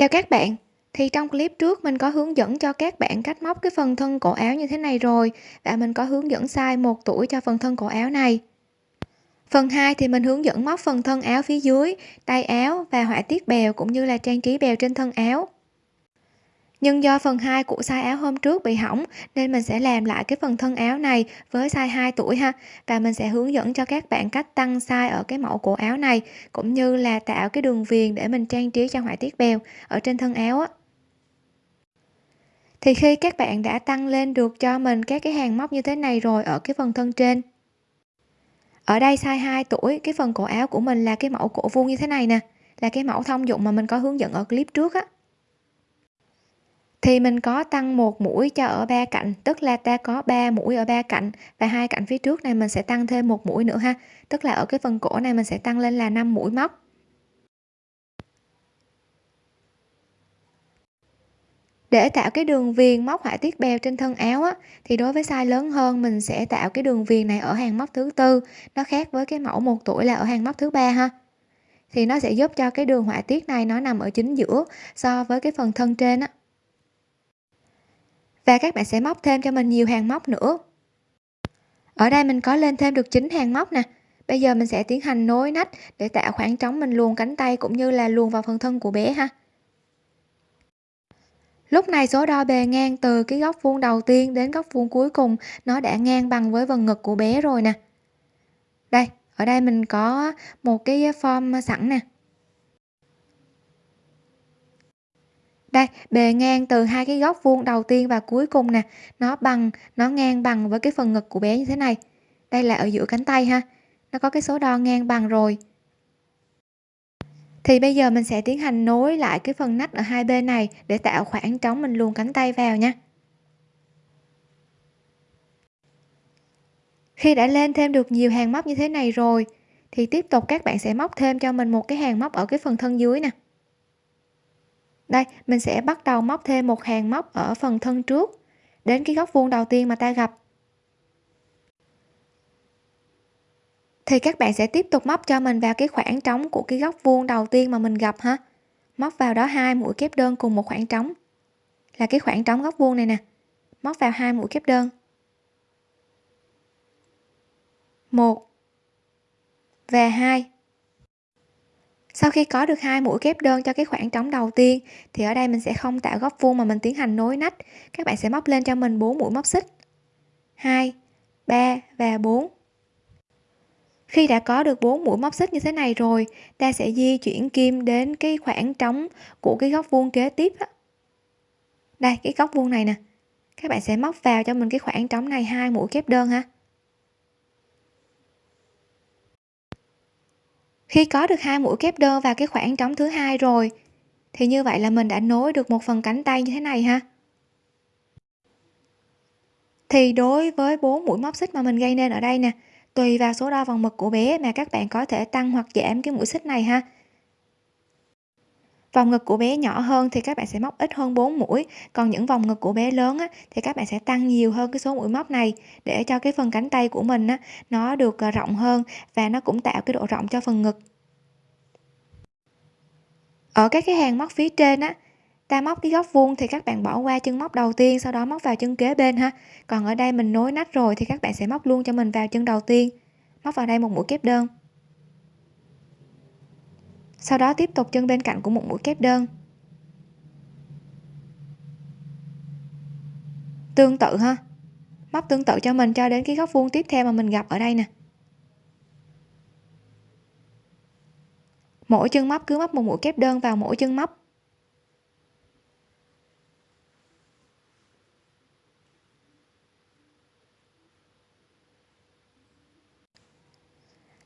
Chào các bạn, thì trong clip trước mình có hướng dẫn cho các bạn cách móc cái phần thân cổ áo như thế này rồi và mình có hướng dẫn size 1 tuổi cho phần thân cổ áo này. Phần 2 thì mình hướng dẫn móc phần thân áo phía dưới, tay áo và họa tiết bèo cũng như là trang trí bèo trên thân áo. Nhưng do phần 2 của size áo hôm trước bị hỏng nên mình sẽ làm lại cái phần thân áo này với size 2 tuổi ha và mình sẽ hướng dẫn cho các bạn cách tăng size ở cái mẫu cổ áo này cũng như là tạo cái đường viền để mình trang trí cho họa tiết bèo ở trên thân áo á. Thì khi các bạn đã tăng lên được cho mình các cái hàng móc như thế này rồi ở cái phần thân trên. Ở đây size 2 tuổi, cái phần cổ áo của mình là cái mẫu cổ vuông như thế này nè, là cái mẫu thông dụng mà mình có hướng dẫn ở clip trước á thì mình có tăng một mũi cho ở ba cạnh tức là ta có 3 mũi ở ba cạnh và hai cạnh phía trước này mình sẽ tăng thêm một mũi nữa ha. Tức là ở cái phần cổ này mình sẽ tăng lên là 5 mũi móc. Để tạo cái đường viền móc họa tiết bèo trên thân áo á, thì đối với size lớn hơn mình sẽ tạo cái đường viền này ở hàng móc thứ tư. Nó khác với cái mẫu một tuổi là ở hàng móc thứ ba ha. Thì nó sẽ giúp cho cái đường họa tiết này nó nằm ở chính giữa so với cái phần thân trên á và các bạn sẽ móc thêm cho mình nhiều hàng móc nữa. Ở đây mình có lên thêm được 9 hàng móc nè. Bây giờ mình sẽ tiến hành nối nách để tạo khoảng trống mình luồn cánh tay cũng như là luồn vào phần thân của bé ha. Lúc này số đo bề ngang từ cái góc vuông đầu tiên đến góc vuông cuối cùng, nó đã ngang bằng với vần ngực của bé rồi nè. Đây, ở đây mình có một cái form sẵn nè. Đây, bề ngang từ hai cái góc vuông đầu tiên và cuối cùng nè. Nó bằng, nó ngang bằng với cái phần ngực của bé như thế này. Đây là ở giữa cánh tay ha. Nó có cái số đo ngang bằng rồi. Thì bây giờ mình sẽ tiến hành nối lại cái phần nách ở hai bên này để tạo khoảng trống mình luồn cánh tay vào nha. Khi đã lên thêm được nhiều hàng móc như thế này rồi, thì tiếp tục các bạn sẽ móc thêm cho mình một cái hàng móc ở cái phần thân dưới nè đây, mình sẽ bắt đầu móc thêm một hàng móc ở phần thân trước. Đến cái góc vuông đầu tiên mà ta gặp. Thì các bạn sẽ tiếp tục móc cho mình vào cái khoảng trống của cái góc vuông đầu tiên mà mình gặp ha. Móc vào đó hai mũi kép đơn cùng một khoảng trống. Là cái khoảng trống góc vuông này nè. Móc vào hai mũi kép đơn. Một và hai sau khi có được hai mũi kép đơn cho cái khoảng trống đầu tiên, thì ở đây mình sẽ không tạo góc vuông mà mình tiến hành nối nách. Các bạn sẽ móc lên cho mình 4 mũi móc xích. 2 3 và 4 khi đã có được 4 mũi móc xích như thế này rồi, ta sẽ di chuyển kim đến cái khoảng trống của cái góc vuông kế tiếp đó. đây, cái góc vuông này nè. Các bạn sẽ móc vào cho mình cái khoảng trống này hai mũi kép đơn ha. Khi có được hai mũi kép đơn vào cái khoảng trống thứ hai rồi, thì như vậy là mình đã nối được một phần cánh tay như thế này ha. Thì đối với bốn mũi móc xích mà mình gây nên ở đây nè, tùy vào số đo vòng mực của bé mà các bạn có thể tăng hoặc giảm cái mũi xích này ha vòng ngực của bé nhỏ hơn thì các bạn sẽ móc ít hơn 4 mũi còn những vòng ngực của bé lớn á, thì các bạn sẽ tăng nhiều hơn cái số mũi móc này để cho cái phần cánh tay của mình á, nó được ờ, rộng hơn và nó cũng tạo cái độ rộng cho phần ngực. Ở các cái hàng móc phía trên á ta móc cái góc vuông thì các bạn bỏ qua chân móc đầu tiên sau đó móc vào chân kế bên ha. Còn ở đây mình nối nách rồi thì các bạn sẽ móc luôn cho mình vào chân đầu tiên. Móc vào đây một mũi kép đơn sau đó tiếp tục chân bên cạnh của một mũi kép đơn. Tương tự ha. Móc tương tự cho mình cho đến cái góc vuông tiếp theo mà mình gặp ở đây nè. Mỗi chân móc cứ móc một mũi kép đơn vào mỗi chân móc.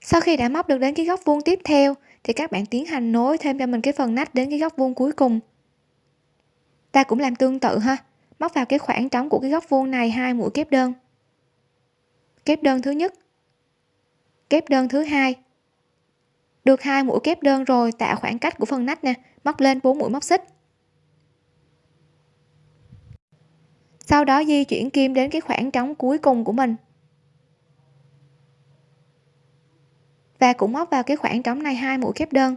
Sau khi đã móc được đến cái góc vuông tiếp theo thì các bạn tiến hành nối thêm cho mình cái phần nách đến cái góc vuông cuối cùng. Ta cũng làm tương tự ha. Móc vào cái khoảng trống của cái góc vuông này hai mũi kép đơn. Kép đơn thứ nhất. Kép đơn thứ hai. Được hai mũi kép đơn rồi tạo khoảng cách của phần nách nè. Móc lên bốn mũi móc xích. Sau đó di chuyển kim đến cái khoảng trống cuối cùng của mình. và cũng móc vào cái khoảng trống này hai mũi kép đơn.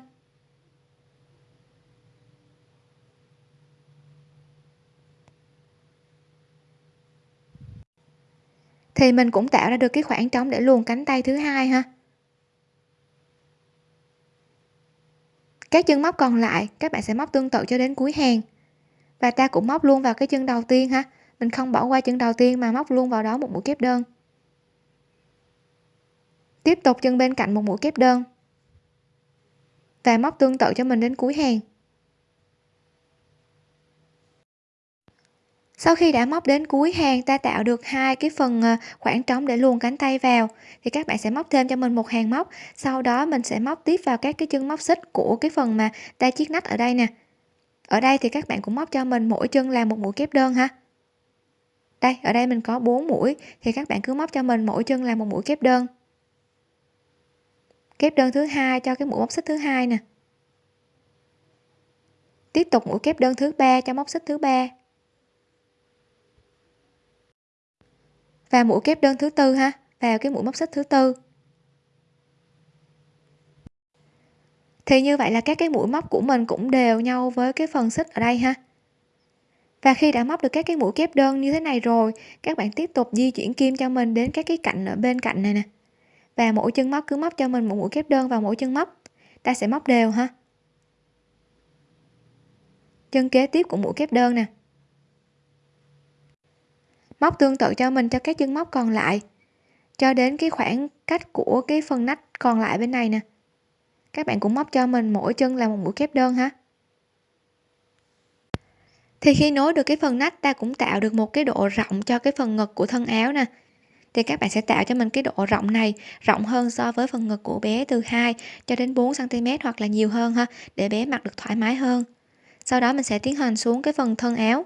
Thì mình cũng tạo ra được cái khoảng trống để luồn cánh tay thứ hai ha. Các chân móc còn lại, các bạn sẽ móc tương tự cho đến cuối hàng. Và ta cũng móc luôn vào cái chân đầu tiên ha. Mình không bỏ qua chân đầu tiên mà móc luôn vào đó một mũi kép đơn tiếp tục chân bên cạnh một mũi kép đơn. Và móc tương tự cho mình đến cuối hàng. Sau khi đã móc đến cuối hàng, ta tạo được hai cái phần ờ, khoảng trống để luồn cánh tay vào. Thì các bạn sẽ móc thêm cho mình một hàng móc. Sau đó mình sẽ móc tiếp vào các cái chân móc xích của cái phần mà ta chiếc nách ở đây nè. Ở đây thì các bạn cũng móc cho mình mỗi chân là một mũi kép đơn ha. Đây, ở đây mình có 4 mũi. Thì các bạn cứ móc cho mình mỗi chân là một mũi kép đơn kép đơn thứ hai cho cái mũi móc xích thứ hai nè. Tiếp tục mũi kép đơn thứ ba cho móc xích thứ ba. Và mũi kép đơn thứ tư ha, vào cái mũi móc xích thứ tư. Thì như vậy là các cái mũi móc của mình cũng đều nhau với cái phần xích ở đây ha. Và khi đã móc được các cái mũi kép đơn như thế này rồi, các bạn tiếp tục di chuyển kim cho mình đến các cái cạnh ở bên cạnh này nè và mỗi chân móc cứ móc cho mình một mũi kép đơn vào mỗi chân móc. Ta sẽ móc đều ha. Chân kế tiếp cũng mũi kép đơn nè. Móc tương tự cho mình cho các chân móc còn lại. Cho đến cái khoảng cách của cái phần nách còn lại bên này nè. Các bạn cũng móc cho mình mỗi chân là một mũi kép đơn ha. Thì khi nối được cái phần nách, ta cũng tạo được một cái độ rộng cho cái phần ngực của thân áo nè thì các bạn sẽ tạo cho mình cái độ rộng này, rộng hơn so với phần ngực của bé từ 2 cho đến 4 cm hoặc là nhiều hơn ha, để bé mặc được thoải mái hơn. Sau đó mình sẽ tiến hành xuống cái phần thân áo.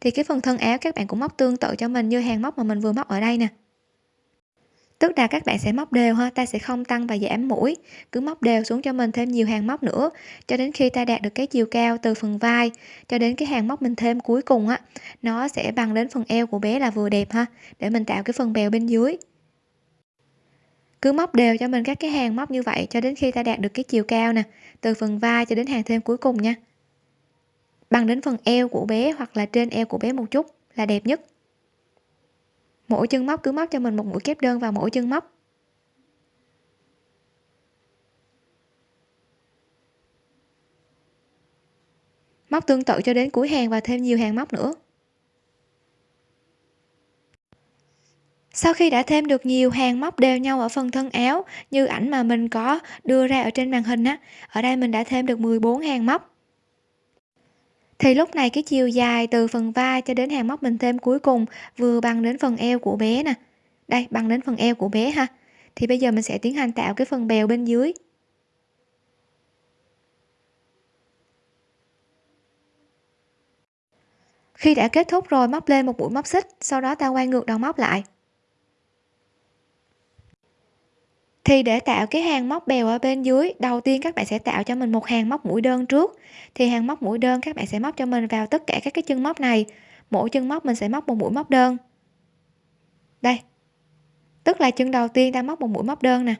Thì cái phần thân áo các bạn cũng móc tương tự cho mình như hàng móc mà mình vừa móc ở đây nè tức là các bạn sẽ móc đều ha, ta sẽ không tăng và giảm mũi. Cứ móc đều xuống cho mình thêm nhiều hàng móc nữa. Cho đến khi ta đạt được cái chiều cao từ phần vai cho đến cái hàng móc mình thêm cuối cùng á, nó sẽ bằng đến phần eo của bé là vừa đẹp ha, để mình tạo cái phần bèo bên dưới. Cứ móc đều cho mình các cái hàng móc như vậy cho đến khi ta đạt được cái chiều cao nè, từ phần vai cho đến hàng thêm cuối cùng nha. Bằng đến phần eo của bé hoặc là trên eo của bé một chút là đẹp nhất mỗi chân móc cứ móc cho mình một mũi kép đơn vào mỗi chân móc. Móc tương tự cho đến cuối hàng và thêm nhiều hàng móc nữa. Sau khi đã thêm được nhiều hàng móc đều nhau ở phần thân áo, như ảnh mà mình có đưa ra ở trên màn hình á, ở đây mình đã thêm được 14 hàng móc thì lúc này cái chiều dài từ phần vai cho đến hàng móc mình thêm cuối cùng vừa bằng đến phần eo của bé nè. Đây, bằng đến phần eo của bé ha. Thì bây giờ mình sẽ tiến hành tạo cái phần bèo bên dưới. Khi đã kết thúc rồi, móc lên một mũi móc xích, sau đó ta quay ngược đầu móc lại. Thì để tạo cái hàng móc bèo ở bên dưới, đầu tiên các bạn sẽ tạo cho mình một hàng móc mũi đơn trước. Thì hàng móc mũi đơn các bạn sẽ móc cho mình vào tất cả các cái chân móc này. Mỗi chân móc mình sẽ móc một mũi móc đơn. Đây. Tức là chân đầu tiên ta móc một mũi móc đơn nè.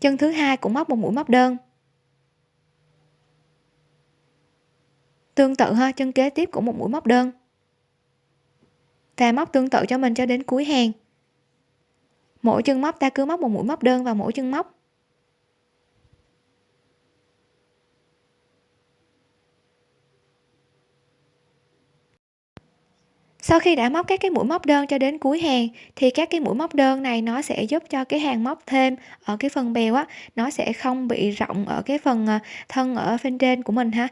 Chân thứ hai cũng móc một mũi móc đơn. Tương tự ha, chân kế tiếp cũng một mũi móc đơn và móc tương tự cho mình cho đến cuối hàng. Mỗi chân móc ta cứ móc một mũi móc đơn vào mỗi chân móc. Sau khi đã móc các cái mũi móc đơn cho đến cuối hàng, thì các cái mũi móc đơn này nó sẽ giúp cho cái hàng móc thêm ở cái phần bèo á, nó sẽ không bị rộng ở cái phần ờ, thân ở bên trên của mình ha.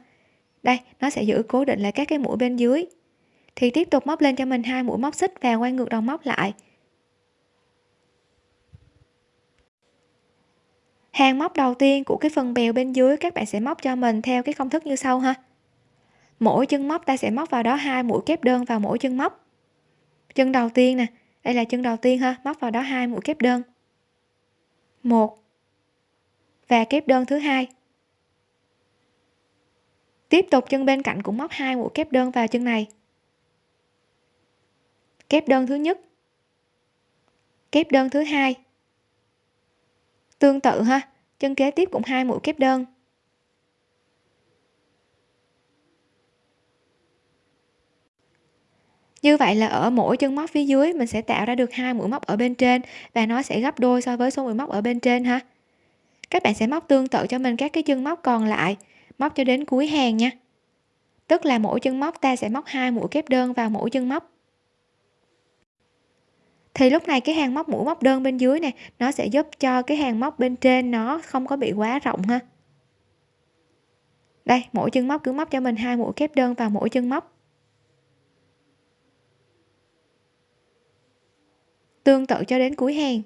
Đây, nó sẽ giữ cố định lại các cái mũi bên dưới thì tiếp tục móc lên cho mình hai mũi móc xích và quay ngược đầu móc lại. Hàng móc đầu tiên của cái phần bèo bên dưới các bạn sẽ móc cho mình theo cái công thức như sau ha. Mỗi chân móc ta sẽ móc vào đó hai mũi kép đơn vào mỗi chân móc. Chân đầu tiên nè, đây là chân đầu tiên ha, móc vào đó hai mũi kép đơn. Một và kép đơn thứ hai. Tiếp tục chân bên cạnh cũng móc hai mũi kép đơn vào chân này kép đơn thứ nhất. Kép đơn thứ hai. Tương tự ha, chân kế tiếp cũng hai mũi kép đơn. Như vậy là ở mỗi chân móc phía dưới, mình sẽ tạo ra được hai mũi móc ở bên trên và nó sẽ gấp đôi so với số mũi móc ở bên trên ha. Các bạn sẽ móc tương tự cho mình các cái chân móc còn lại, móc cho đến cuối hàng nha. Tức là mỗi chân móc ta sẽ móc hai mũi kép đơn vào mỗi chân móc thì lúc này cái hàng móc mũi móc đơn bên dưới này nó sẽ giúp cho cái hàng móc bên trên nó không có bị quá rộng ha. Đây, mỗi chân móc cứ móc cho mình hai mũi kép đơn vào mỗi chân móc. Tương tự cho đến cuối hàng.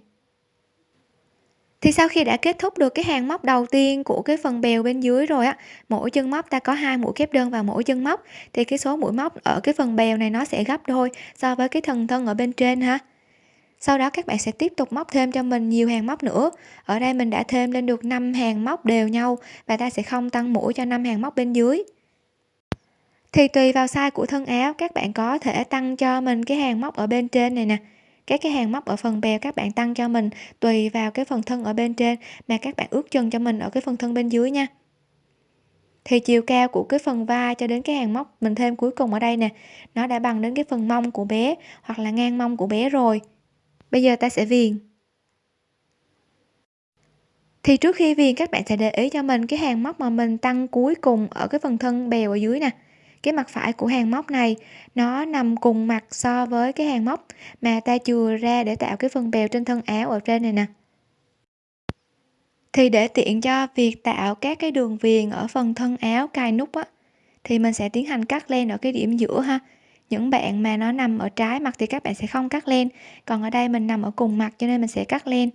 Thì sau khi đã kết thúc được cái hàng móc đầu tiên của cái phần bèo bên dưới rồi á, mỗi chân móc ta có hai mũi kép đơn vào mỗi chân móc, thì cái số mũi móc ở cái phần bèo này nó sẽ gấp đôi so với cái thần thân ở bên trên ha sau đó các bạn sẽ tiếp tục móc thêm cho mình nhiều hàng móc nữa. Ở đây mình đã thêm lên được 5 hàng móc đều nhau và ta sẽ không tăng mũi cho 5 hàng móc bên dưới. Thì tùy vào size của thân áo, các bạn có thể tăng cho mình cái hàng móc ở bên trên này nè. Các cái hàng móc ở phần bèo các bạn tăng cho mình tùy vào cái phần thân ở bên trên mà các bạn ước chân cho mình ở cái phần thân bên dưới nha. Thì chiều cao của cái phần vai cho đến cái hàng móc mình thêm cuối cùng ở đây nè, nó đã bằng đến cái phần mông của bé hoặc là ngang mông của bé rồi bây giờ ta sẽ viền. Thì trước khi viền, các bạn sẽ để ý cho mình cái hàng móc mà mình tăng cuối cùng ở cái phần thân bèo ở dưới nè. Cái mặt phải của hàng móc này, nó nằm cùng mặt so với cái hàng móc mà ta chừa ra để tạo cái phần bèo trên thân áo ở trên này nè. Thì để tiện cho việc tạo các cái đường viền ở phần thân áo cài nút á, thì mình sẽ tiến hành cắt len ở cái điểm giữa ha những bạn mà nó nằm ở trái mặt thì các bạn sẽ không cắt len còn ở đây mình nằm ở cùng mặt cho nên mình sẽ cắt len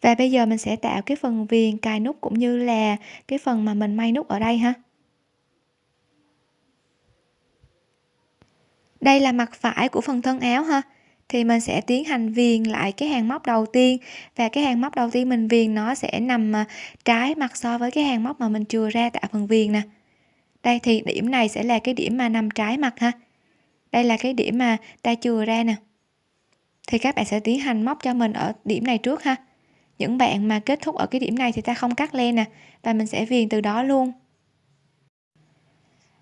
và bây giờ mình sẽ tạo cái phần viền cài nút cũng như là cái phần mà mình may nút ở đây ha. Đây là mặt phải của phần thân áo ha. Thì mình sẽ tiến hành viền lại cái hàng móc đầu tiên. Và cái hàng móc đầu tiên mình viền nó sẽ nằm à, trái mặt so với cái hàng móc mà mình chừa ra tạo phần viền nè đây thì điểm này sẽ là cái điểm mà nằm trái mặt ha. Đây là cái điểm mà ta chừa ra nè. Thì các bạn sẽ tiến hành móc cho mình ở điểm này trước ha. Những bạn mà kết thúc ở cái điểm này thì ta không cắt len nè, và mình sẽ viền từ đó luôn.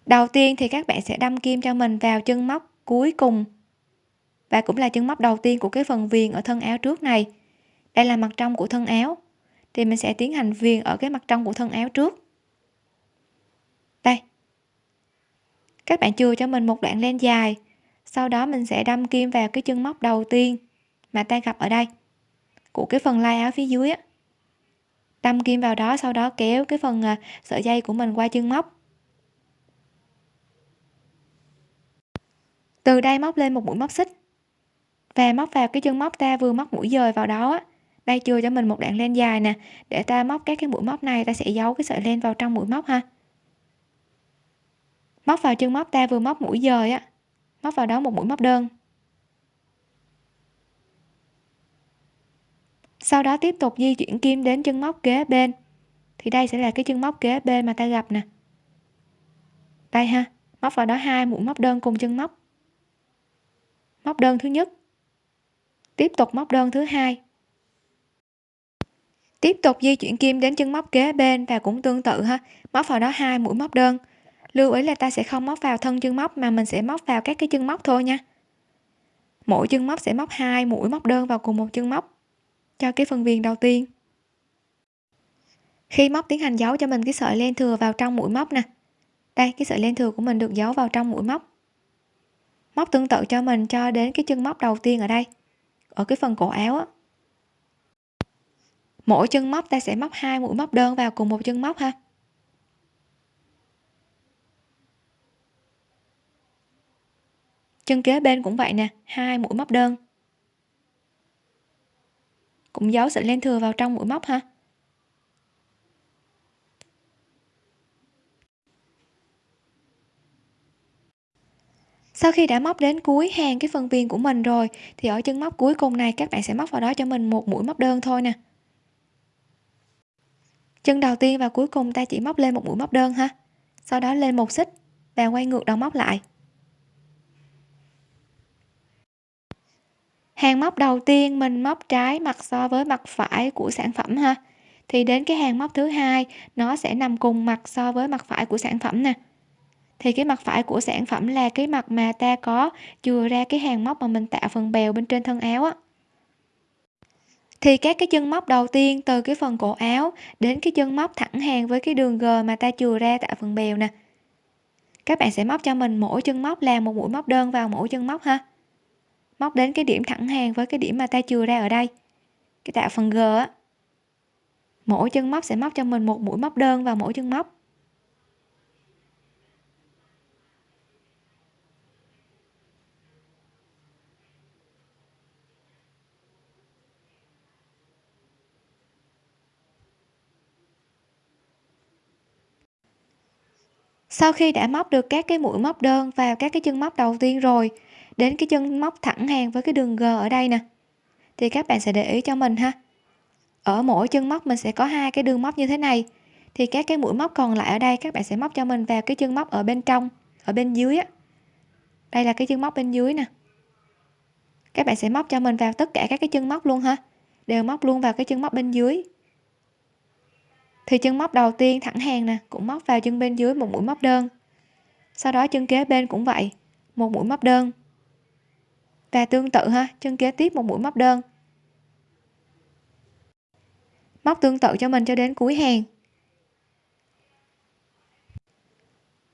Đầu tiên thì các bạn sẽ đâm kim cho mình vào chân móc cuối cùng. Và cũng là chân móc đầu tiên của cái phần viền ở thân áo trước này. Đây là mặt trong của thân áo. Thì mình sẽ tiến hành viền ở cái mặt trong của thân áo trước đây các bạn chừa cho mình một đoạn len dài. Sau đó mình sẽ đâm kim vào cái chân móc đầu tiên mà ta gặp ở đây, của cái phần lai áo phía dưới á. Đâm kim vào đó, sau đó kéo cái phần à, sợi dây của mình qua chân móc. Từ đây móc lên một mũi móc xích. Và móc vào cái chân móc ta vừa móc mũi dời vào đó á, đây chưa cho mình một đoạn len dài nè. Để ta móc các cái mũi móc này, ta sẽ giấu cái sợi len vào trong mũi móc ha móc vào chân móc ta vừa móc mũi dời á. Móc vào đó một mũi móc đơn. Sau đó tiếp tục di chuyển kim đến chân móc kế bên. Thì đây sẽ là cái chân móc kế bên mà ta gặp nè. Đây ha, móc vào đó hai mũi móc đơn cùng chân móc. Móc đơn thứ nhất. Tiếp tục móc đơn thứ hai. Tiếp tục di chuyển kim đến chân móc kế bên và cũng tương tự ha. Móc vào đó hai mũi móc đơn lưu ý là ta sẽ không móc vào thân chân móc mà mình sẽ móc vào các cái chân móc thôi nha. Mỗi chân móc sẽ móc hai mũi móc đơn vào cùng một chân móc. Cho cái phần viền đầu tiên. Khi móc tiến hành giấu cho mình cái sợi len thừa vào trong mũi móc nè. Đây, cái sợi len thừa của mình được giấu vào trong mũi móc. Móc tương tự cho mình cho đến cái chân móc đầu tiên ở đây. Ở cái phần cổ áo á. Mỗi chân móc ta sẽ móc hai mũi móc đơn vào cùng một chân móc ha. Chân kế bên cũng vậy nè, hai mũi móc đơn. Cũng giấu sợi len thừa vào trong mũi móc ha. Sau khi đã móc đến cuối hàng cái phần viền của mình rồi, thì ở chân móc cuối cùng này, các bạn sẽ móc vào đó cho mình một mũi móc đơn thôi nè. Chân đầu tiên và cuối cùng ta chỉ móc lên một mũi móc đơn ha. Sau đó lên một xích và quay ngược đầu móc lại. Hàng móc đầu tiên mình móc trái mặt so với mặt phải của sản phẩm ha. Thì đến cái hàng móc thứ hai, nó sẽ nằm cùng mặt so với mặt phải của sản phẩm nè. Thì cái mặt phải của sản phẩm là cái mặt mà ta có chừa ra cái hàng móc mà mình tạo phần bèo bên trên thân áo á. Thì các cái chân móc đầu tiên, từ cái phần cổ áo đến cái chân móc thẳng hàng với cái đường g mà ta chừa ra tạo phần bèo nè. Các bạn sẽ móc cho mình mỗi chân móc là một mũi móc đơn vào mỗi chân móc ha móc đến cái điểm thẳng hàng với cái điểm mà ta chừa ra ở đây. Cái tạo phần g á, mỗi chân móc sẽ móc cho mình một mũi móc đơn vào mỗi chân móc. Sau khi đã móc được các cái mũi móc đơn vào các cái chân móc đầu tiên rồi đến cái chân móc thẳng hàng với cái đường g ở đây nè. Thì các bạn sẽ để ý cho mình ha. Ở mỗi chân móc mình sẽ có hai cái đường móc như thế này. Thì các cái mũi móc còn lại ở đây các bạn sẽ móc cho mình vào cái chân móc ở bên trong, ở bên dưới á. Đây là cái chân móc bên dưới nè. Các bạn sẽ móc cho mình vào tất cả các cái chân móc luôn ha. Đều móc luôn vào cái chân móc bên dưới. Thì chân móc đầu tiên thẳng hàng nè, cũng móc vào chân bên dưới một mũi móc đơn. Sau đó chân kế bên cũng vậy, một mũi móc đơn và tương tự ha, chân kế tiếp một mũi móc đơn. Móc tương tự cho mình cho đến cuối hàng.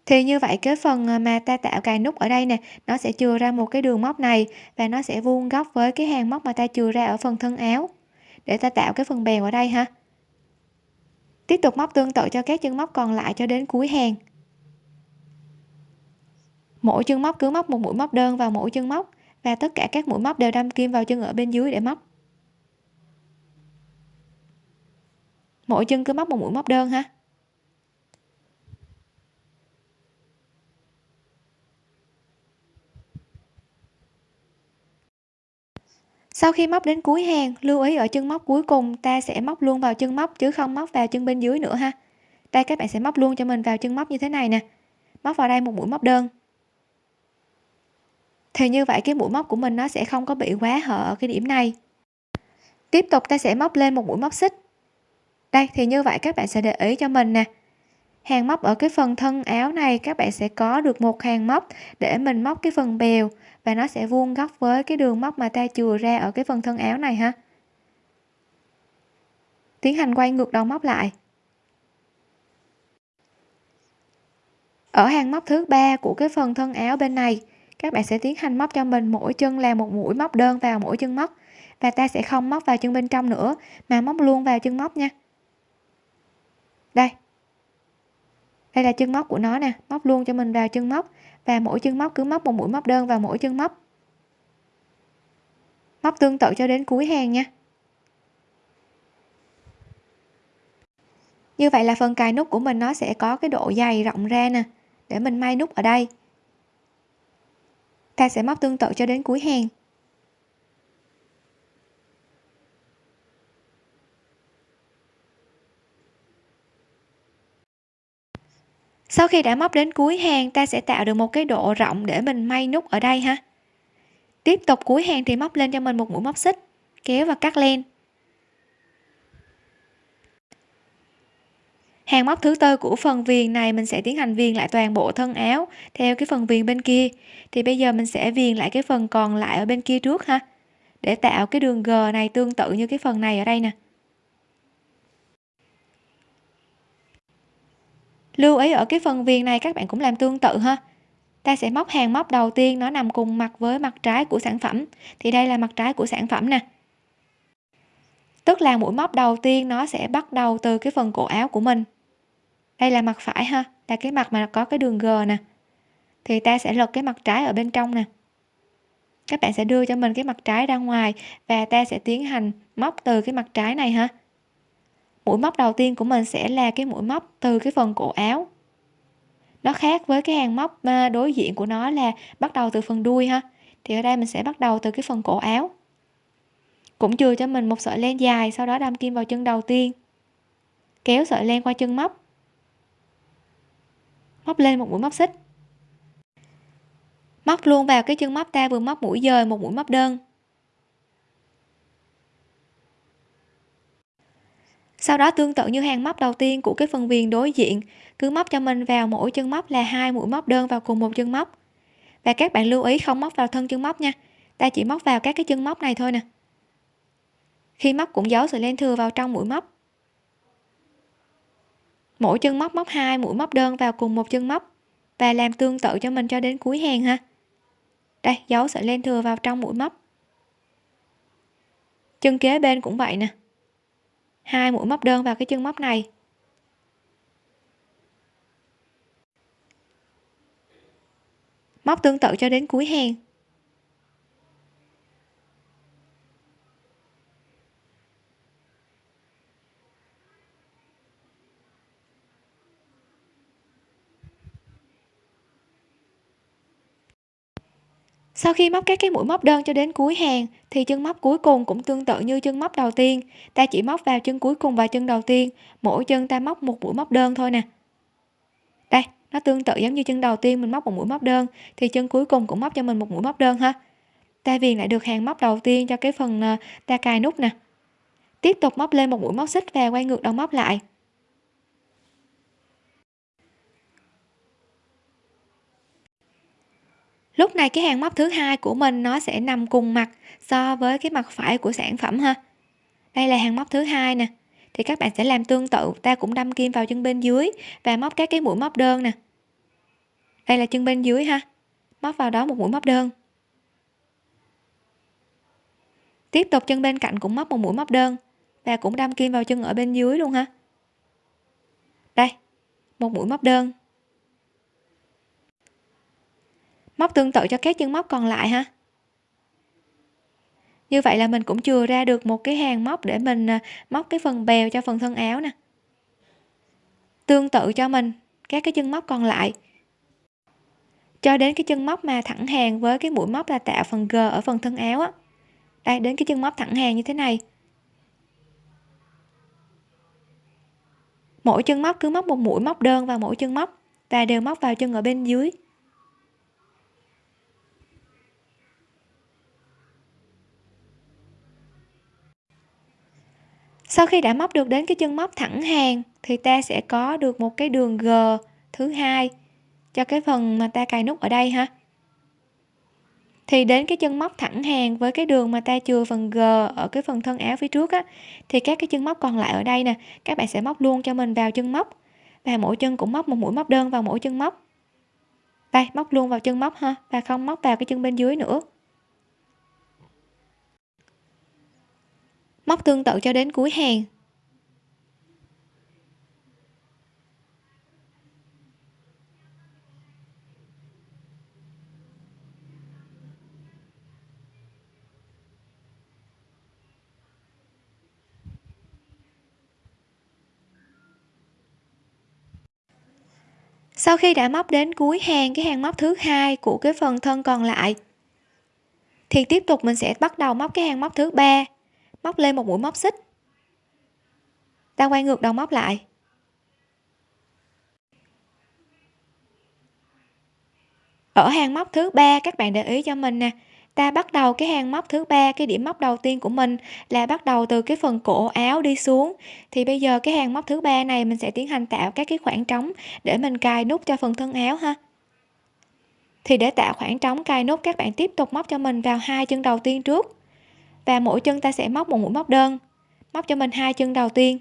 Thì như vậy, cái phần à, mà ta tạo cài nút ở đây nè, nó sẽ chừa ra một cái đường móc này và nó sẽ vuông góc với cái hàng móc mà ta chừa ra ở phần thân áo. Để ta tạo cái phần bèo ở đây ha. Tiếp tục móc tương tự cho các chân móc còn lại cho đến cuối hàng. Mỗi chân móc cứ móc một mũi móc đơn vào mỗi chân móc và tất cả các mũi móc đều đâm kim vào chân ở bên dưới để móc. Mỗi chân cứ móc một mũi móc đơn ha. Sau khi móc đến cuối hàng, lưu ý ở chân móc cuối cùng, ta sẽ móc luôn vào chân móc chứ không móc vào chân bên dưới nữa ha. Đây, các bạn sẽ móc luôn cho mình vào chân móc như thế này nè. Móc vào đây một mũi móc đơn thì như vậy cái mũi móc của mình nó sẽ không có bị quá hở ở cái điểm này. Tiếp tục ta sẽ móc lên một mũi móc xích. Đây, thì như vậy các bạn sẽ để ý cho mình nè. Hàng móc ở cái phần thân áo này, các bạn sẽ có được một hàng móc để mình móc cái phần bèo và nó sẽ vuông góc với cái đường móc mà ta chừa ra ở cái phần thân áo này ha. Tiến hành quay ngược đầu móc lại. Ở hàng móc thứ ba của cái phần thân áo bên này các bạn sẽ tiến hành móc cho mình mỗi chân là một mũi móc đơn vào mỗi chân móc. Và ta sẽ không móc vào chân bên trong nữa, mà móc luôn vào chân móc nha. Đây. Đây là chân móc của nó nè, móc luôn cho mình vào chân móc. Và mỗi chân móc cứ móc một mũi móc đơn vào mỗi chân móc. Móc tương tự cho đến cuối hàng nha. Như vậy là phần cài nút của mình nó sẽ có cái độ dày rộng ra nè, để mình may nút ở đây ta sẽ móc tương tự cho đến cuối hàng. Sau khi đã móc đến cuối hàng, ta sẽ tạo được một cái độ rộng để mình may nút ở đây ha. Tiếp tục cuối hàng thì móc lên cho mình một mũi móc xích, kéo và cắt len. Hàng móc thứ tư của phần viền này mình sẽ tiến hành viền lại toàn bộ thân áo theo cái phần viền bên kia. Thì bây giờ mình sẽ viền lại cái phần còn lại ở bên kia trước ha, để tạo cái đường g này tương tự như cái phần này ở đây nè. Lưu ý ở cái phần viền này các bạn cũng làm tương tự ha. Ta sẽ móc hàng móc đầu tiên, nó nằm cùng mặt với mặt trái của sản phẩm. Thì đây là mặt trái của sản phẩm nè. Tức là mũi móc đầu tiên nó sẽ bắt đầu từ cái phần cổ áo của mình đây là mặt phải ha, là cái mặt mà có cái đường g nè. Thì ta sẽ lật cái mặt trái ở bên trong nè. Các bạn sẽ đưa cho mình cái mặt trái ra ngoài và ta sẽ tiến hành móc từ cái mặt trái này ha. Mũi móc đầu tiên của mình sẽ là cái mũi móc từ cái phần cổ áo. Nó khác với cái hàng móc à, đối diện của nó là bắt đầu từ phần đuôi ha. Thì ở đây mình sẽ bắt đầu từ cái phần cổ áo. Cũng chừa cho mình một sợi len dài, sau đó đâm kim vào chân đầu tiên. Kéo sợi len qua chân móc móc lên một mũi móc xích. Móc luôn vào cái chân móc ta vừa móc mũi dời một mũi móc đơn. Sau đó tương tự như hàng móc đầu tiên của cái phần viền đối diện, cứ móc cho mình vào mỗi chân móc là hai mũi móc đơn vào cùng một chân móc. Và các bạn lưu ý không móc vào thân chân móc nha, ta chỉ móc vào các cái chân móc này thôi nè. Khi móc cũng giấu sợi len thừa vào trong mũi móc mỗi chân móc móc hai, mũi móc đơn vào cùng một chân móc. Và làm tương tự cho mình cho đến cuối hàng ha. Đây giấu sợi len thừa vào trong mũi móc. Chân kế bên cũng vậy nè. Hai mũi móc đơn vào cái chân móc này. Móc tương tự cho đến cuối hàng. Sau khi móc các cái mũi móc đơn cho đến cuối hàng, thì chân móc cuối cùng cũng tương tự như chân móc đầu tiên. Ta chỉ móc vào chân cuối cùng và chân đầu tiên, mỗi chân ta móc một mũi móc đơn thôi nè. Đây, nó tương tự giống như chân đầu tiên mình móc một mũi móc đơn, thì chân cuối cùng cũng móc cho mình một mũi móc đơn ha. Ta viền lại được hàng móc đầu tiên cho cái phần ờ, ta cài nút nè. Tiếp tục móc lên một mũi móc xích và quay ngược đầu móc lại. Lúc này cái hàng móc thứ hai của mình nó sẽ nằm cùng mặt so với cái mặt phải của sản phẩm ha. Đây là hàng móc thứ hai nè. Thì các bạn sẽ làm tương tự, ta cũng đâm kim vào chân bên dưới và móc các cái mũi móc đơn nè. Đây là chân bên dưới ha. Móc vào đó một mũi móc đơn. Tiếp tục chân bên cạnh cũng móc một mũi móc đơn và cũng đâm kim vào chân ở bên dưới luôn ha. Đây, một mũi móc đơn. Móc tương tự cho các chân móc còn lại ha. Như vậy là mình cũng chừa ra được một cái hàng móc để mình à, móc cái phần bèo cho phần thân áo nè. Tương tự cho mình, các cái chân móc còn lại. Cho đến cái chân móc mà thẳng hàng với cái mũi móc là tạo phần g ở phần thân áo á. Đây, đến cái chân móc thẳng hàng như thế này. Mỗi chân móc cứ móc một mũi móc đơn vào mỗi chân móc và đều móc vào chân ở bên dưới. Sau khi đã móc được đến cái chân móc thẳng hàng, thì ta sẽ có được một cái đường g thứ hai cho cái phần mà ta cài nút ở đây ha. Thì đến cái chân móc thẳng hàng với cái đường mà ta chừa phần g ở cái phần thân áo phía trước á, thì các cái chân móc còn lại ở đây nè, các bạn sẽ móc luôn cho mình vào chân móc. Và mỗi chân cũng móc một mũi móc đơn vào mỗi chân móc. Đây, móc luôn vào chân móc ha, và không móc vào cái chân bên dưới nữa. Móc tương tự cho đến cuối hàng. Sau khi đã móc đến cuối hàng, cái hàng móc thứ hai của cái phần thân còn lại, thì tiếp tục mình sẽ bắt đầu móc cái hàng móc thứ ba móc lên một mũi móc xích. Ta quay ngược đầu móc lại. Ở hàng móc thứ ba, các bạn để ý cho mình nè. Ta bắt đầu cái hàng móc thứ ba, cái điểm móc đầu tiên của mình là bắt đầu từ cái phần cổ áo đi xuống. Thì bây giờ cái hàng móc thứ ba này mình sẽ tiến hành tạo các cái khoảng trống để mình cài nút cho phần thân áo ha. Thì để tạo khoảng trống cài nút, các bạn tiếp tục móc cho mình vào hai chân đầu tiên trước và mỗi chân ta sẽ móc một mũi móc đơn. Móc cho mình hai chân đầu tiên.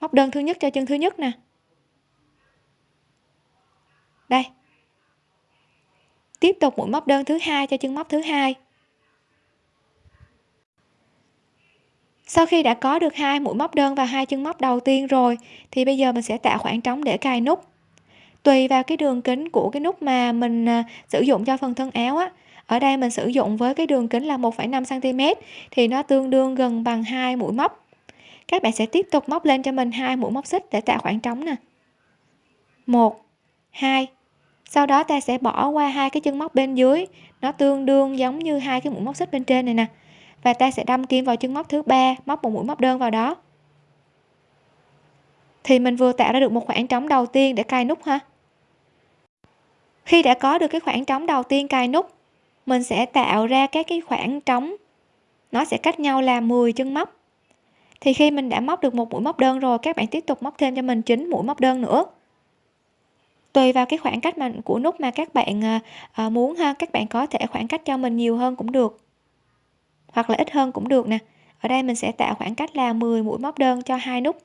Móc đơn thứ nhất cho chân thứ nhất nè. Đây. Tiếp tục mũi móc đơn thứ hai cho chân móc thứ hai. Sau khi đã có được hai mũi móc đơn và hai chân móc đầu tiên rồi, thì bây giờ mình sẽ tạo khoảng trống để cài nút. Tùy vào cái đường kính của cái nút mà mình à, sử dụng cho phần thân áo á ở đây mình sử dụng với cái đường kính là 1,5 cm thì nó tương đương gần bằng hai mũi móc. Các bạn sẽ tiếp tục móc lên cho mình hai mũi móc xích để tạo khoảng trống nè. Một hai sau đó ta sẽ bỏ qua hai cái chân móc bên dưới nó tương đương giống như hai cái mũi móc xích bên trên này nè. Và ta sẽ đâm kim vào chân móc thứ ba móc một mũi móc đơn vào đó. Thì mình vừa tạo ra được một khoảng trống đầu tiên để cài nút ha. Khi đã có được cái khoảng trống đầu tiên cài nút mình sẽ tạo ra các cái khoảng trống. Nó sẽ cách nhau là 10 chân móc. Thì khi mình đã móc được một mũi móc đơn rồi các bạn tiếp tục móc thêm cho mình 9 mũi móc đơn nữa. Tùy vào cái khoảng cách mà của nút mà các bạn à, à, muốn ha các bạn có thể khoảng cách cho mình nhiều hơn cũng được. Hoặc là ít hơn cũng được nè. Ở đây mình sẽ tạo khoảng cách là 10 mũi móc đơn cho hai nút.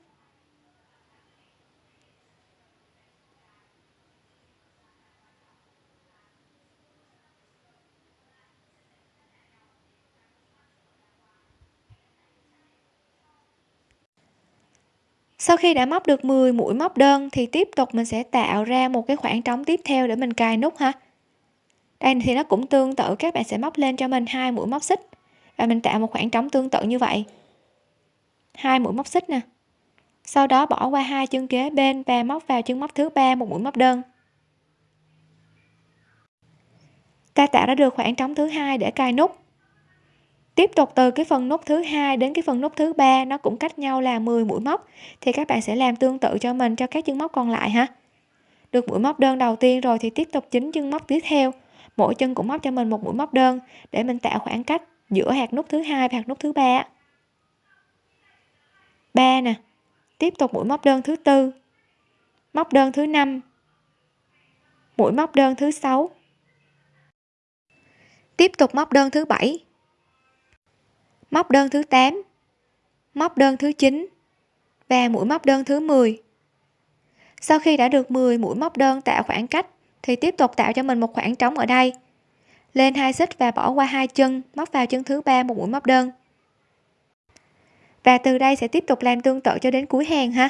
Sau khi đã móc được 10 mũi móc đơn, thì tiếp tục mình sẽ tạo ra một cái khoảng trống tiếp theo để mình cài nút ha. Đây thì nó cũng tương tự, các bạn sẽ móc lên cho mình hai mũi móc xích. Và mình tạo một khoảng trống tương tự như vậy. Hai mũi móc xích nè. Sau đó bỏ qua hai chân kế bên và móc vào chân móc thứ ba một mũi móc đơn. Ta tạo ra được khoảng trống thứ hai để cài nút tiếp tục từ cái phần nút thứ hai đến cái phần nút thứ ba, nó cũng cách nhau là 10 mũi móc. Thì các bạn sẽ làm tương tự cho mình, cho các chân móc còn lại ha. Được mũi móc đơn đầu tiên rồi thì tiếp tục chính chân móc tiếp theo. Mỗi chân cũng móc cho mình một mũi móc đơn để mình tạo khoảng cách giữa hạt nút thứ hai và hạt nút thứ ba. Ba nè. Tiếp tục mũi móc đơn thứ tư. Móc đơn thứ năm. Mũi móc đơn thứ sáu. Tiếp tục móc đơn thứ bảy móc đơn thứ 8 móc đơn thứ 9 và mũi móc đơn thứ 10 sau khi đã được 10 mũi móc đơn tạo khoảng cách, thì tiếp tục tạo cho mình một khoảng trống ở đây. Lên hai xích và bỏ qua hai chân, móc vào chân thứ ba một mũi móc đơn. Và từ đây sẽ tiếp tục làm tương tự cho đến cuối hàng ha.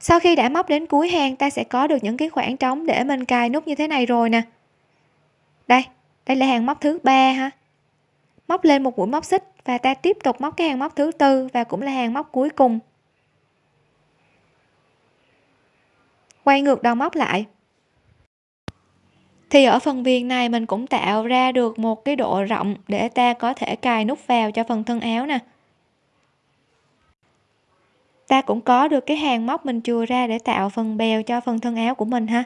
Sau khi đã móc đến cuối hàng, ta sẽ có được những cái khoảng trống để mình cài nút như thế này rồi nè đây đây là hàng móc thứ ba ha. Móc lên một mũi móc xích và ta tiếp tục móc cái hàng móc thứ tư và cũng là hàng móc cuối cùng. Quay ngược đầu móc lại. Thì ở phần viền này mình cũng tạo ra được một cái độ rộng để ta có thể cài nút vào cho phần thân áo nè. Ta cũng có được cái hàng móc mình chừa ra để tạo phần bèo cho phần thân áo của mình ha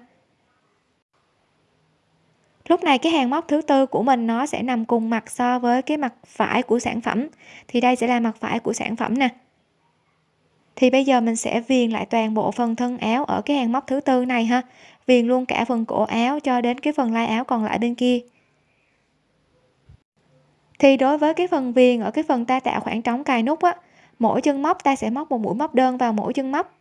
lúc này cái hàng móc thứ tư của mình nó sẽ nằm cùng mặt so với cái mặt phải của sản phẩm. Thì đây sẽ là mặt phải của sản phẩm nè. Thì bây giờ mình sẽ viền lại toàn bộ phần thân áo ở cái hàng móc thứ tư này ha. Viền luôn cả phần cổ áo cho đến cái phần lai áo còn lại bên kia. Thì đối với cái phần viền ở cái phần ta tạo khoảng trống cài nút á, mỗi chân móc ta sẽ móc một mũi móc đơn vào mỗi chân móc.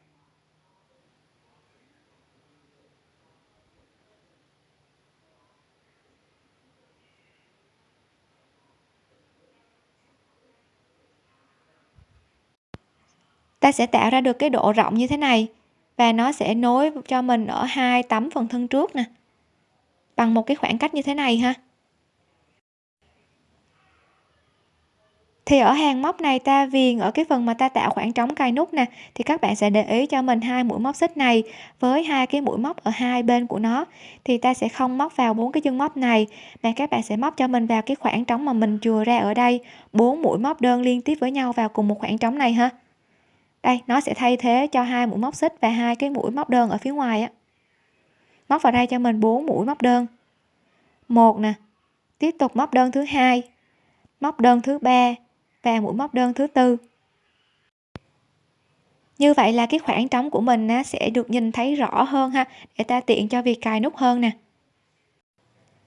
Ta sẽ tạo ra được cái độ rộng như thế này, và nó sẽ nối cho mình ở hai tấm phần thân trước nè, bằng một cái khoảng cách như thế này ha. Thì ở hàng móc này ta viền ở cái phần mà ta tạo khoảng trống cài nút nè, thì các bạn sẽ để ý cho mình hai mũi móc xích này với hai cái mũi móc ở hai bên của nó, thì ta sẽ không móc vào bốn cái chân móc này, mà các bạn sẽ móc cho mình vào cái khoảng trống mà mình chừa ra ở đây, bốn mũi móc đơn liên tiếp với nhau vào cùng một khoảng trống này ha đây nó sẽ thay thế cho hai mũi móc xích và hai cái mũi móc đơn ở phía ngoài á. Móc vào đây cho mình 4 mũi móc đơn. Một nè tiếp tục móc đơn thứ hai móc đơn thứ ba và mũi móc đơn thứ tư. Như vậy là cái khoảng trống của mình á, sẽ được nhìn thấy rõ hơn ha để ta tiện cho việc cài nút hơn nè.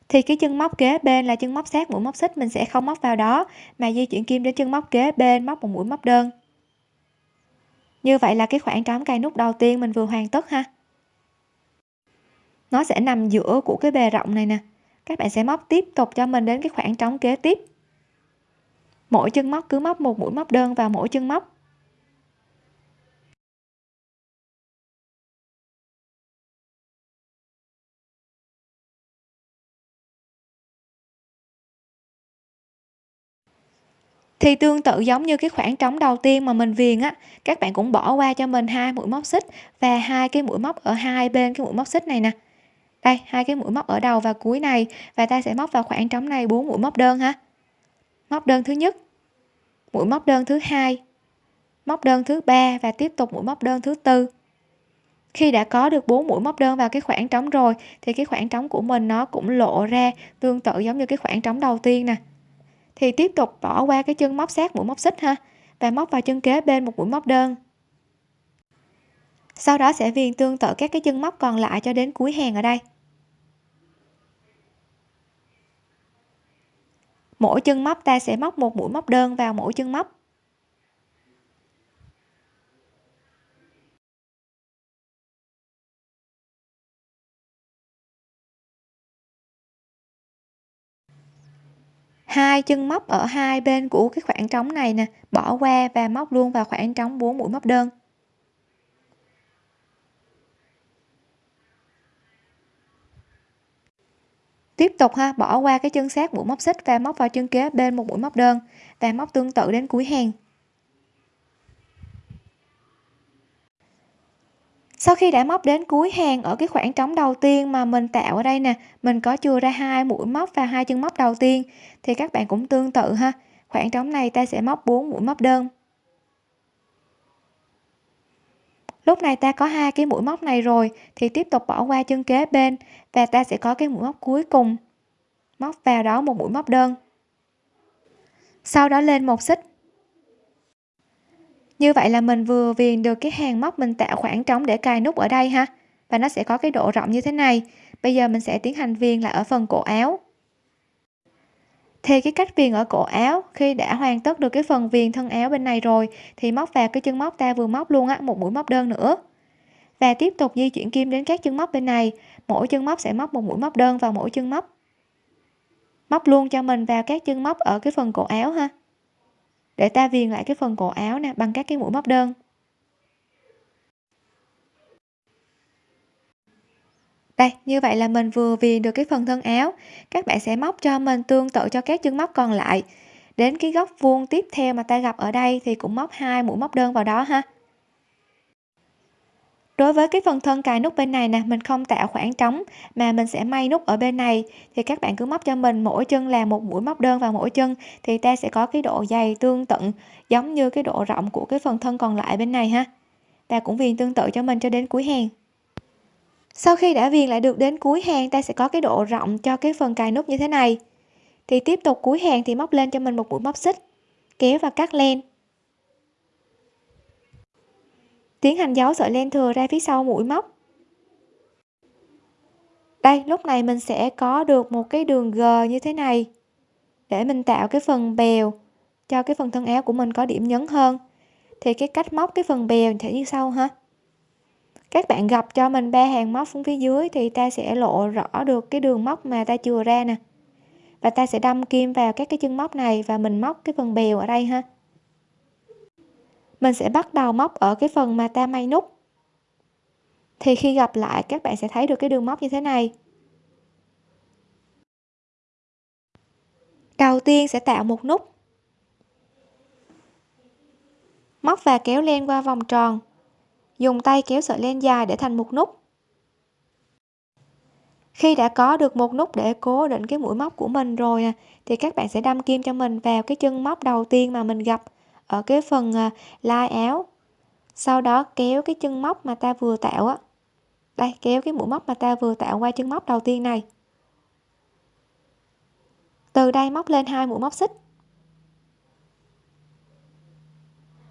Thì cái chân móc kế bên là chân móc sát mũi móc xích mình sẽ không móc vào đó mà di chuyển kim đến chân móc kế bên móc một mũi móc đơn như vậy là cái khoảng trống cài nút đầu tiên mình vừa hoàn tất ha. Nó sẽ nằm giữa của cái bề rộng này nè. Các bạn sẽ móc tiếp tục cho mình đến cái khoảng trống kế tiếp. Mỗi chân móc cứ móc một mũi móc đơn vào mỗi chân móc. Thì tương tự giống như cái khoảng trống đầu tiên mà mình viền á, các bạn cũng bỏ qua cho mình hai mũi móc xích và hai cái mũi móc ở hai bên cái mũi móc xích này nè. Đây, hai cái mũi móc ở đầu và cuối này và ta sẽ móc vào khoảng trống này bốn mũi móc đơn ha. Móc đơn thứ nhất, mũi móc đơn thứ hai, móc đơn thứ ba và tiếp tục mũi móc đơn thứ tư. Khi đã có được bốn mũi móc đơn vào cái khoảng trống rồi thì cái khoảng trống của mình nó cũng lộ ra tương tự giống như cái khoảng trống đầu tiên nè thì tiếp tục bỏ qua cái chân móc sát mũi móc xích ha, và móc vào chân kế bên một mũi móc đơn. Sau đó sẽ viền tương tự các cái chân móc còn lại cho đến cuối hàng ở đây. Mỗi chân móc ta sẽ móc một mũi móc đơn vào mỗi chân móc. Hai chân móc ở hai bên của cái khoảng trống này nè, bỏ qua và móc luôn vào khoảng trống 4 mũi móc đơn. Tiếp tục ha, bỏ qua cái chân sát mũi móc xích và móc vào chân kế bên một mũi móc đơn và móc tương tự đến cuối hàng. Sau khi đã móc đến cuối hàng ở cái khoảng trống đầu tiên mà mình tạo ở đây nè, mình có chưa ra hai mũi móc và hai chân móc đầu tiên, thì các bạn cũng tương tự ha. Khoảng trống này ta sẽ móc 4 mũi móc đơn. Lúc này ta có hai cái mũi móc này rồi, thì tiếp tục bỏ qua chân kế bên và ta sẽ có cái mũi móc cuối cùng. Móc vào đó một mũi móc đơn. Sau đó lên một xích như vậy là mình vừa viền được cái hàng móc mình tạo khoảng trống để cài nút ở đây ha. Và nó sẽ có cái độ rộng như thế này. Bây giờ mình sẽ tiến hành viền lại ở phần cổ áo. Thì cái cách viền ở cổ áo, khi đã hoàn tất được cái phần viền thân áo bên này rồi, thì móc vào cái chân móc ta vừa móc luôn á, một mũi móc đơn nữa. Và tiếp tục di chuyển kim đến các chân móc bên này. Mỗi chân móc sẽ móc một mũi móc đơn vào mỗi chân móc. Móc luôn cho mình vào các chân móc ở cái phần cổ áo ha để ta viền lại cái phần cổ áo nè, bằng các cái mũi móc đơn. Đây, như vậy là mình vừa viền được cái phần thân áo. Các bạn sẽ móc cho mình tương tự cho các chân móc còn lại. Đến cái góc vuông tiếp theo mà ta gặp ở đây thì cũng móc hai mũi móc đơn vào đó ha đối với cái phần thân cài nút bên này nè, mình không tạo khoảng trống mà mình sẽ may nút ở bên này. Thì các bạn cứ móc cho mình mỗi chân là một mũi móc đơn vào mỗi chân thì ta sẽ có cái độ dày tương tự, giống như cái độ rộng của cái phần thân còn lại bên này ha. Ta cũng viền tương tự cho mình cho đến cuối hàng. Sau khi đã viền lại được đến cuối hàng, ta sẽ có cái độ rộng cho cái phần cài nút như thế này. Thì tiếp tục cuối hàng thì móc lên cho mình một mũi móc xích, kéo và cắt len. Tiến hành giấu sợi len thừa ra phía sau mũi móc. Đây, lúc này mình sẽ có được một cái đường g như thế này. Để mình tạo cái phần bèo cho cái phần thân áo của mình có điểm nhấn hơn. Thì cái cách móc cái phần bèo sẽ như sau ha. Các bạn gặp cho mình ba hàng móc xuống phía dưới thì ta sẽ lộ rõ được cái đường móc mà ta chừa ra nè. Và ta sẽ đâm kim vào các cái chân móc này và mình móc cái phần bèo ở đây ha mình sẽ bắt đầu móc ở cái phần mà ta may nút. Thì khi gặp lại, các bạn sẽ thấy được cái đường móc như thế này. Đầu tiên sẽ tạo một nút. Móc và kéo len qua vòng tròn. Dùng tay kéo sợi len dài để thành một nút. Khi đã có được một nút để cố định cái mũi móc của mình rồi à, thì các bạn sẽ đâm kim cho mình vào cái chân móc đầu tiên mà mình gặp ở cái phần à, lai áo. Sau đó kéo cái chân móc mà ta vừa tạo á. Đây, kéo cái mũi móc mà ta vừa tạo qua chân móc đầu tiên này. Từ đây móc lên hai mũi móc xích.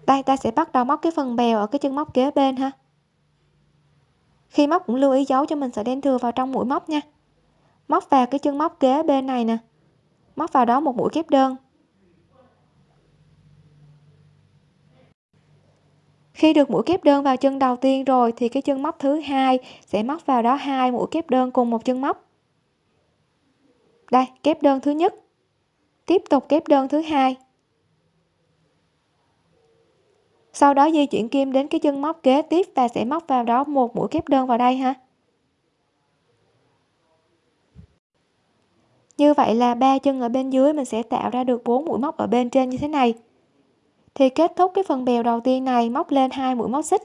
Đây, ta sẽ bắt đầu móc cái phần bèo ở cái chân móc kế bên ha. Khi móc cũng lưu ý giấu cho mình sợi đen thừa vào trong mũi móc nha. Móc vào cái chân móc kế bên này nè. Móc vào đó một mũi kép đơn. Khi được mũi kép đơn vào chân đầu tiên rồi thì cái chân móc thứ hai sẽ móc vào đó hai mũi kép đơn cùng một chân móc. Đây, kép đơn thứ nhất. Tiếp tục kép đơn thứ hai. Sau đó di chuyển kim đến cái chân móc kế tiếp và sẽ móc vào đó một mũi kép đơn vào đây ha. Như vậy là ba chân ở bên dưới mình sẽ tạo ra được bốn mũi móc ở bên trên như thế này thì kết thúc cái phần bèo đầu tiên này, móc lên hai mũi móc xích.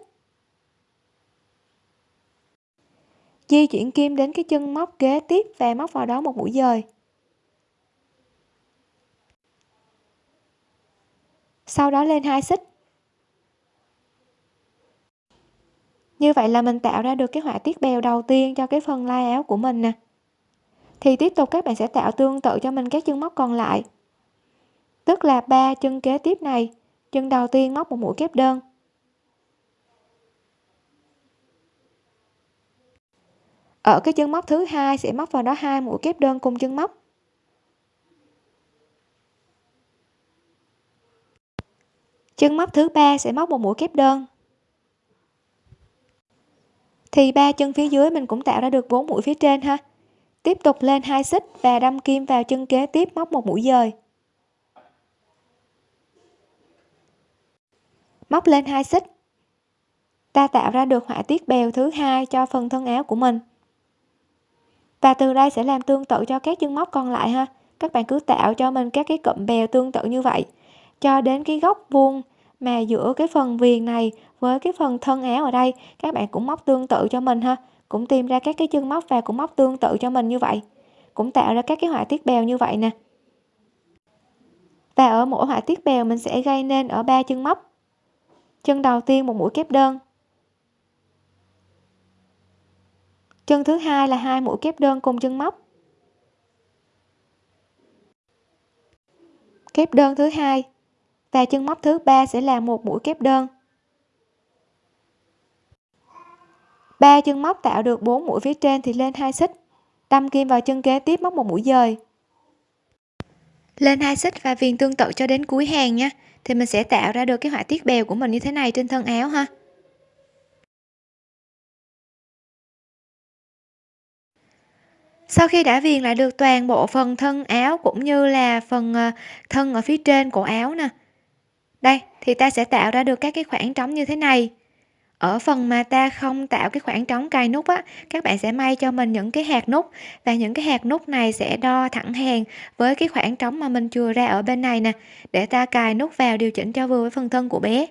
Di chuyển kim đến cái chân móc kế tiếp và móc vào đó một mũi dời. Sau đó lên hai xích. Như vậy là mình tạo ra được cái họa tiết bèo đầu tiên cho cái phần lai áo của mình nè. Thì tiếp tục các bạn sẽ tạo tương tự cho mình các chân móc còn lại. Tức là ba chân kế tiếp này chân đầu tiên móc một mũi kép đơn. Ở cái chân móc thứ hai sẽ móc vào đó hai mũi kép đơn cùng chân móc. Chân móc thứ ba sẽ móc một mũi kép đơn. Thì ba chân phía dưới mình cũng tạo ra được bốn mũi phía trên ha. Tiếp tục lên hai xích và đâm kim vào chân kế tiếp móc một mũi dời. Móc lên hai xích. Ta tạo ra được họa tiết bèo thứ hai cho phần thân áo của mình. Và từ đây sẽ làm tương tự cho các chân móc còn lại ha. Các bạn cứ tạo cho mình các cái cụm bèo tương tự như vậy. Cho đến cái góc vuông mà giữa cái phần viền này với cái phần thân áo ở đây, các bạn cũng móc tương tự cho mình ha. Cũng tìm ra các cái chân móc và cũng móc tương tự cho mình như vậy. Cũng tạo ra các cái họa tiết bèo như vậy nè. Và ở mỗi họa tiết bèo mình sẽ gây nên ở ba chân móc chân đầu tiên một mũi kép đơn. Chân thứ hai là hai mũi kép đơn cùng chân móc. Kép đơn thứ hai và chân móc thứ ba sẽ là một mũi kép đơn. Ba chân móc tạo được 4 mũi phía trên thì lên hai xích. Đâm kim vào chân kế tiếp móc một mũi dời. Lên hai xích và viền tương tự cho đến cuối hàng nha thì mình sẽ tạo ra được cái họa tiết bèo của mình như thế này trên thân áo ha. Sau khi đã viền lại được toàn bộ phần thân áo cũng như là phần ờ, thân ở phía trên cổ áo nè. Đây, thì ta sẽ tạo ra được các cái khoảng trống như thế này ở phần mà ta không tạo cái khoảng trống cài nút á, các bạn sẽ may cho mình những cái hạt nút. Và những cái hạt nút này sẽ đo thẳng hàng với cái khoảng trống mà mình chừa ra ở bên này nè, để ta cài nút vào điều chỉnh cho vừa với phần thân của bé.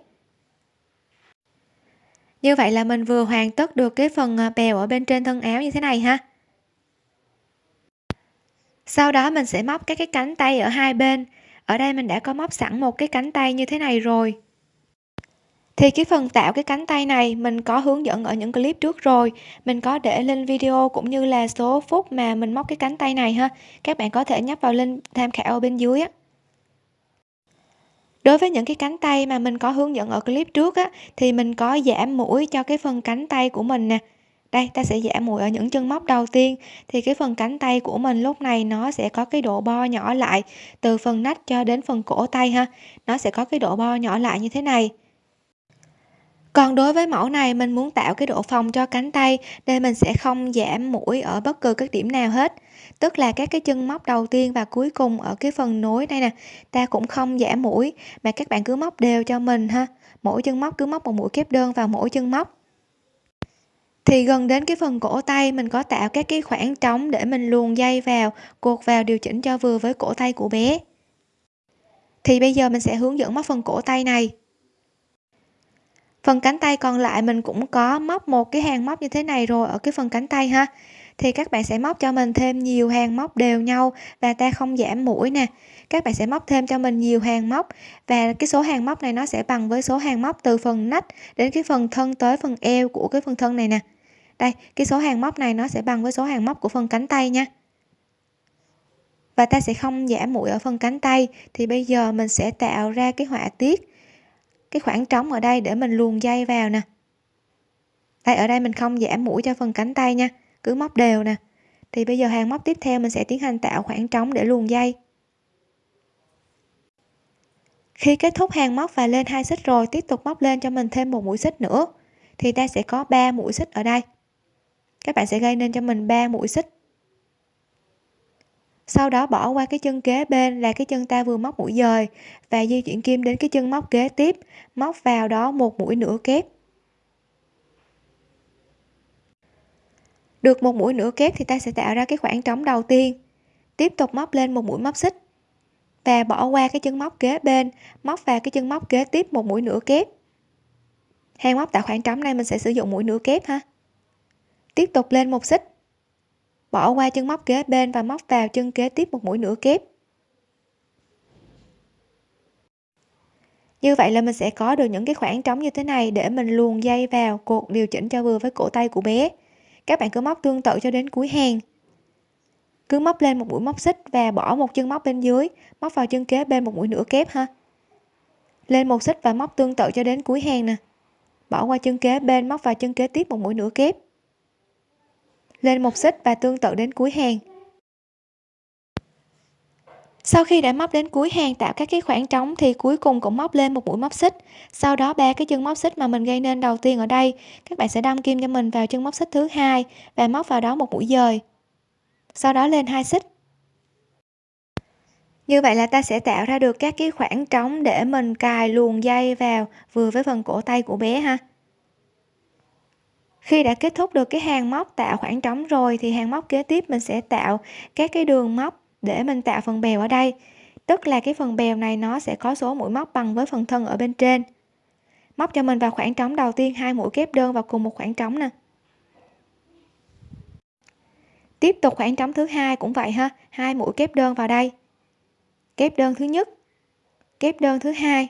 Như vậy là mình vừa hoàn tất được cái phần à, bèo ở bên trên thân áo như thế này ha. Sau đó mình sẽ móc các cái cánh tay ở hai bên. Ở đây mình đã có móc sẵn một cái cánh tay như thế này rồi thì cái phần tạo cái cánh tay này, mình có hướng dẫn ở những clip trước rồi. Mình có để lên video cũng như là số phút mà mình móc cái cánh tay này ha. Các bạn có thể nhấp vào link tham khảo ở bên dưới á. Đối với những cái cánh tay mà mình có hướng dẫn ở clip trước á, thì mình có giảm mũi cho cái phần cánh tay của mình nè. Đây, ta sẽ giảm mũi ở những chân móc đầu tiên. Thì cái phần cánh tay của mình lúc này nó sẽ có cái độ bo nhỏ lại, từ phần nách cho đến phần cổ tay ha. Nó sẽ có cái độ bo nhỏ lại như thế này còn đối với mẫu này, mình muốn tạo cái độ phồng cho cánh tay nên mình sẽ không giảm mũi ở bất cứ các điểm nào hết. Tức là các cái chân móc đầu tiên và cuối cùng ở cái phần nối đây nè, ta cũng không giảm mũi, mà các bạn cứ móc đều cho mình ha. Mỗi chân móc cứ móc một mũi kép đơn vào mỗi chân móc. Thì gần đến cái phần cổ tay, mình có tạo các cái khoảng trống để mình luồn dây vào, cột vào điều chỉnh cho vừa với cổ tay của bé. Thì bây giờ mình sẽ hướng dẫn móc phần cổ tay này phần cánh tay còn lại mình cũng có móc một cái hàng móc như thế này rồi ở cái phần cánh tay ha. Thì các bạn sẽ móc cho mình thêm nhiều hàng móc đều nhau và ta không giảm mũi nè. Các bạn sẽ móc thêm cho mình nhiều hàng móc và cái số hàng móc này nó sẽ bằng với số hàng móc từ phần nách đến cái phần thân tới phần eo của cái phần thân này nè. Đây, cái số hàng móc này nó sẽ bằng với số hàng móc của phần cánh tay nha. Và ta sẽ không giảm mũi ở phần cánh tay. Thì bây giờ mình sẽ tạo ra cái họa tiết cái khoảng trống ở đây để mình luồn dây vào nè. Đây, ở đây mình không giảm mũi cho phần cánh tay nha, cứ móc đều nè. Thì bây giờ hàng móc tiếp theo mình sẽ tiến hành tạo khoảng trống để luồn dây. Khi kết thúc hàng móc và lên hai xích rồi, tiếp tục móc lên cho mình thêm một mũi xích nữa, thì ta sẽ có 3 mũi xích ở đây. Các bạn sẽ gây nên cho mình 3 mũi xích sau đó bỏ qua cái chân kế bên là cái chân ta vừa móc mũi dời và di chuyển kim đến cái chân móc kế tiếp, móc vào đó một mũi nửa kép. Được một mũi nửa kép thì ta sẽ tạo ra cái khoảng trống đầu tiên. Tiếp tục móc lên một mũi móc xích và bỏ qua cái chân móc kế bên, móc vào cái chân móc kế tiếp một mũi nửa kép. Hàng móc tạo khoảng trống này mình sẽ sử dụng mũi nửa kép ha. Tiếp tục lên một xích bỏ qua chân móc kế bên và móc vào chân kế tiếp một mũi nửa kép. Như vậy là mình sẽ có được những cái khoảng trống như thế này để mình luồn dây vào cột điều chỉnh cho vừa với cổ tay của bé. Các bạn cứ móc tương tự cho đến cuối hàng. Cứ móc lên một mũi móc xích và bỏ một chân móc bên dưới, móc vào chân kế bên một mũi nửa kép ha. Lên một xích và móc tương tự cho đến cuối hàng nè. Bỏ qua chân kế bên, móc vào chân kế tiếp một mũi nửa kép lên một xích và tương tự đến cuối hàng. Sau khi đã móc đến cuối hàng tạo các cái khoảng trống thì cuối cùng cũng móc lên một mũi móc xích. Sau đó ba cái chân móc xích mà mình gây nên đầu tiên ở đây, các bạn sẽ đâm kim cho mình vào chân móc xích thứ hai và móc vào đó một mũi dời. Sau đó lên hai xích. Như vậy là ta sẽ tạo ra được các cái khoảng trống để mình cài luồn dây vào vừa với phần cổ tay của bé ha khi đã kết thúc được cái hàng móc tạo khoảng trống rồi thì hàng móc kế tiếp mình sẽ tạo các cái đường móc để mình tạo phần bèo ở đây. Tức là cái phần bèo này nó sẽ có số mũi móc bằng với phần thân ở bên trên. Móc cho mình vào khoảng trống đầu tiên, hai mũi kép đơn vào cùng một khoảng trống nè. Tiếp tục khoảng trống thứ hai cũng vậy ha, hai mũi kép đơn vào đây. Kép đơn thứ nhất, kép đơn thứ hai.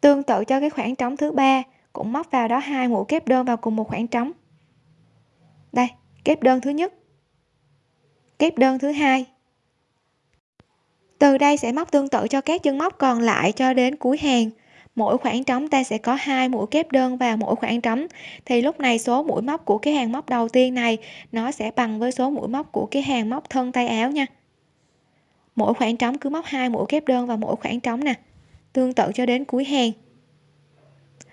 Tương tự cho cái khoảng trống thứ ba cũng móc vào đó hai mũi kép đơn vào cùng một khoảng trống. Đây, kép đơn thứ nhất. Kép đơn thứ hai. Từ đây sẽ móc tương tự cho các chân móc còn lại cho đến cuối hàng. Mỗi khoảng trống ta sẽ có hai mũi kép đơn vào mỗi khoảng trống. Thì lúc này số mũi móc của cái hàng móc đầu tiên này, nó sẽ bằng với số mũi móc của cái hàng móc thân tay áo nha. Mỗi khoảng trống cứ móc hai mũi kép đơn vào mỗi khoảng trống nè. Tương tự cho đến cuối hàng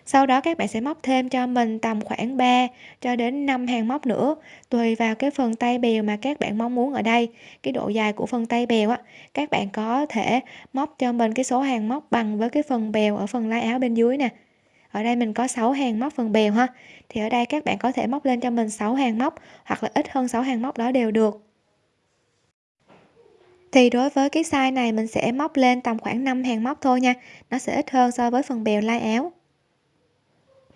sau đó các bạn sẽ móc thêm cho mình tầm khoảng 3 cho đến 5 hàng móc nữa, tùy vào cái phần tay bèo mà các bạn mong muốn ở đây. Cái độ dài của phần tay bèo á, các bạn có thể móc cho mình cái số hàng móc bằng với cái phần bèo ở phần lai áo bên dưới nè. Ở đây mình có 6 hàng móc phần bèo ha. Thì ở đây các bạn có thể móc lên cho mình 6 hàng móc hoặc là ít hơn 6 hàng móc đó đều được. Thì đối với cái size này mình sẽ móc lên tầm khoảng 5 hàng móc thôi nha. Nó sẽ ít hơn so với phần bèo lai áo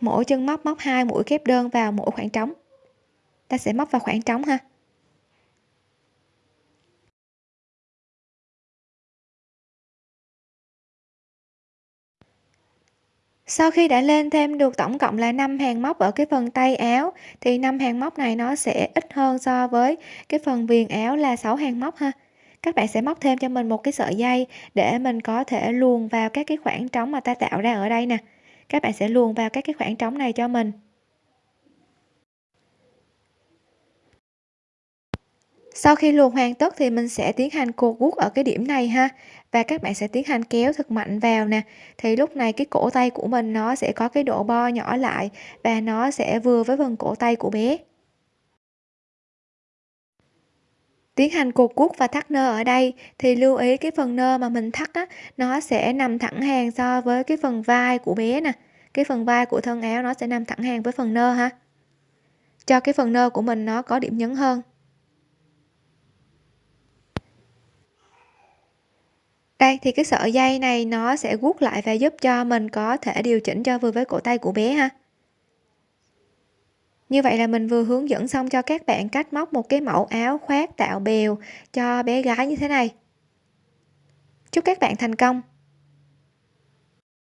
mỗi chân móc móc hai mũi kép đơn vào mỗi khoảng trống. Ta sẽ móc vào khoảng trống ha. Sau khi đã lên thêm được tổng cộng là 5 hàng móc ở cái phần tay áo, thì 5 hàng móc này nó sẽ ít hơn so với cái phần viền áo là 6 hàng móc ha. Các bạn sẽ móc thêm cho mình một cái sợi dây để mình có thể luồn vào các cái khoảng trống mà ta tạo ra ở đây nè các bạn sẽ luồn vào các cái khoảng trống này cho mình. Sau khi luồn hoàn tất thì mình sẽ tiến hành cột guốc ở cái điểm này ha. Và các bạn sẽ tiến hành kéo thật mạnh vào nè. Thì lúc này cái cổ tay của mình nó sẽ có cái độ bo nhỏ lại và nó sẽ vừa với phần cổ tay của bé. Tiến hành cột cuốc và thắt nơ ở đây, thì lưu ý cái phần nơ mà mình thắt á, nó sẽ nằm thẳng hàng so với cái phần vai của bé nè. Cái phần vai của thân áo nó sẽ nằm thẳng hàng với phần nơ ha. Cho cái phần nơ của mình nó có điểm nhấn hơn. Đây, thì cái sợi dây này nó sẽ guốc lại và giúp cho mình có thể điều chỉnh cho vừa với cổ tay của bé ha như vậy là mình vừa hướng dẫn xong cho các bạn cách móc một cái mẫu áo khoác tạo bèo cho bé gái như thế này. Chúc các bạn thành công!